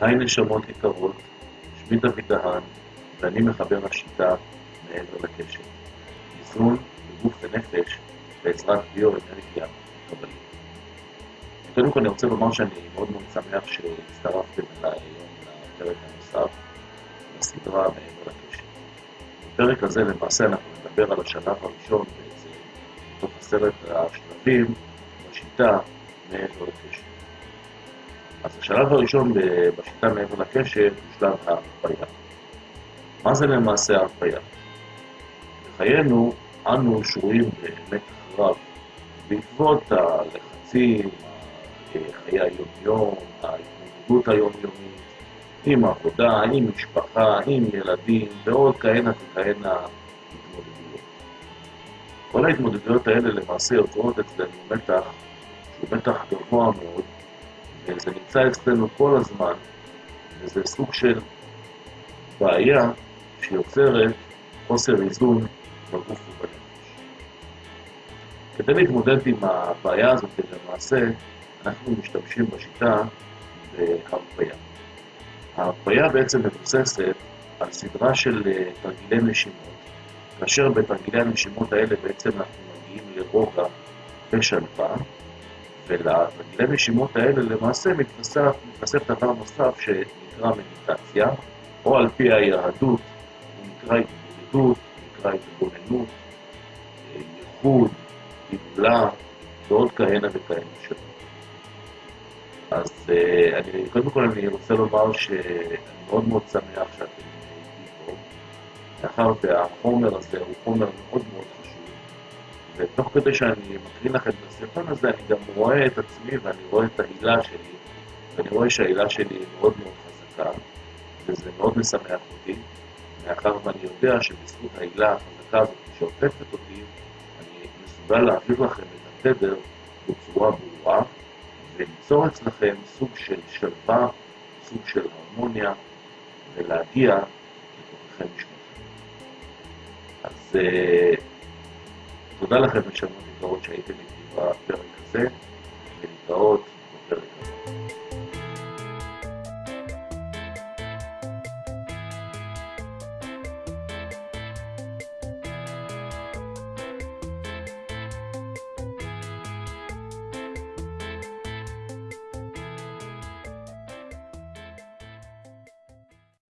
היי נשמות יקרות, שמי דוד דהן, ואני מחבר השיטה מעבר לקשר. איזון בגוף ונפש בעזרת ביו-אנרגיה קבלית. קודם כל אני רוצה לומר שאני מאוד מאוד שמח שהצטרפתם אליי היום לפרק הנוסף, לסדרה מעבר לקשר. בפרק הזה למעשה אנחנו נדבר על השלב הראשון בעצם, בתוך עשרת השלבים בשיטה מעבר לקשר. אז השלב הראשון בשיטה מעבר לקשר הוא שלב ההרפאיה. מה זה למעשה ההרפאיה? בחיינו אנו שרויים במתח רב בעקבות הלחצים, חיי היום-יום, ההתמודדות היומיומית, עם עבודה, עם משפחה, עם ילדים, ועוד כהנה וכהנה התמודדויות. כל ההתמודדויות האלה למעשה יוצרות אצלנו מתח שהוא מתח גבוה מאוד, וזה נמצא אצלנו כל הזמן, וזה סוג של בעיה שיוצרת חוסר איזון בגוף ובנפש. כדי להתמודד עם הבעיה הזאת, למעשה, אנחנו משתמשים בשיטה בהרפאיה. ההרפאיה בעצם מבוססת על סדרה של תרגילי נשימות, כאשר בתרגילי הנשימות האלה בעצם אנחנו מגיעים לרוגע ושלווה, ולתרגילי נשימות האלה למעשה מתווסף, מתווסף דבר נוסף שנקרא מדיטציה, או על פי היהדות הוא נקרא התמודדות, נקרא התבוננות, ייחוד, גאולה, ועוד כהנה וכהנה שלו. אז אני, קודם כל אני רוצה לומר שאני מאוד מאוד שמח שאתם איתי פה, מאחר והחומר הזה הוא חומר מאוד מאוד חשוב, ותוך כדי שאני מקריא לכם את הסרטון הזה, אני גם רואה את עצמי ואני רואה את ההילה שלי, ואני רואה שההילה שלי היא מאוד מאוד חזקה, וזה מאוד משמח אותי, מאחר ואני יודע שבזכות ההילה החזקה הזאת שעוטפת אותי, אני מסוגל להעביר לכם את התדר בצורה ברורה, וליצור אצלכם סוג של שלווה, סוג של הרמוניה, ולהגיע לתוככם משמעותכם. אז uh, תודה לכם נשמות יקרות שהייתם איתי בפרק הזה, ולהתראות